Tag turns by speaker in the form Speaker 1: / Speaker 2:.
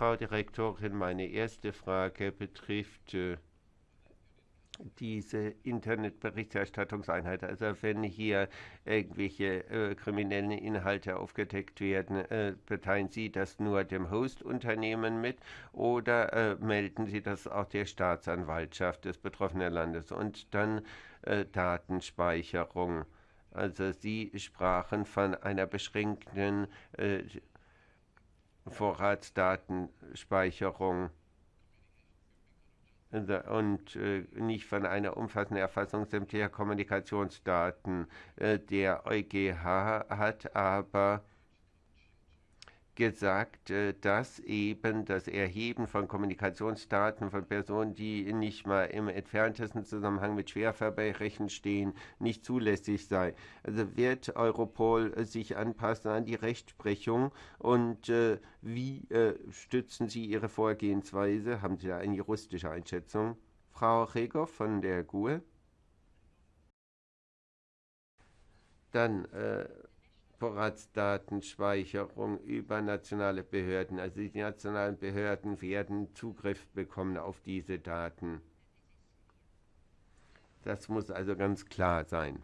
Speaker 1: Frau Direktorin. Meine erste Frage betrifft äh, diese Internetberichterstattungseinheit. Also wenn hier irgendwelche äh, kriminellen Inhalte aufgedeckt werden, äh, beteilen Sie das nur dem Hostunternehmen mit oder äh, melden Sie das auch der Staatsanwaltschaft des betroffenen Landes? Und dann äh, Datenspeicherung. Also Sie sprachen von einer beschränkten äh, Vorratsdatenspeicherung und äh, nicht von einer umfassenden Erfassung sämtlicher Kommunikationsdaten. Äh, der EuGH hat aber gesagt, äh, dass eben das Erheben von Kommunikationsdaten von Personen, die nicht mal im entferntesten Zusammenhang mit Schwerverbrechen stehen, nicht zulässig sei. Also wird Europol sich anpassen an die Rechtsprechung und äh, wie äh, stützen Sie Ihre Vorgehensweise? Haben Sie da eine juristische Einschätzung? Frau Regow von der GUE? Dann äh, Vorratsdatenspeicherung über nationale Behörden. Also die nationalen Behörden werden Zugriff bekommen auf diese Daten. Das muss also ganz klar sein.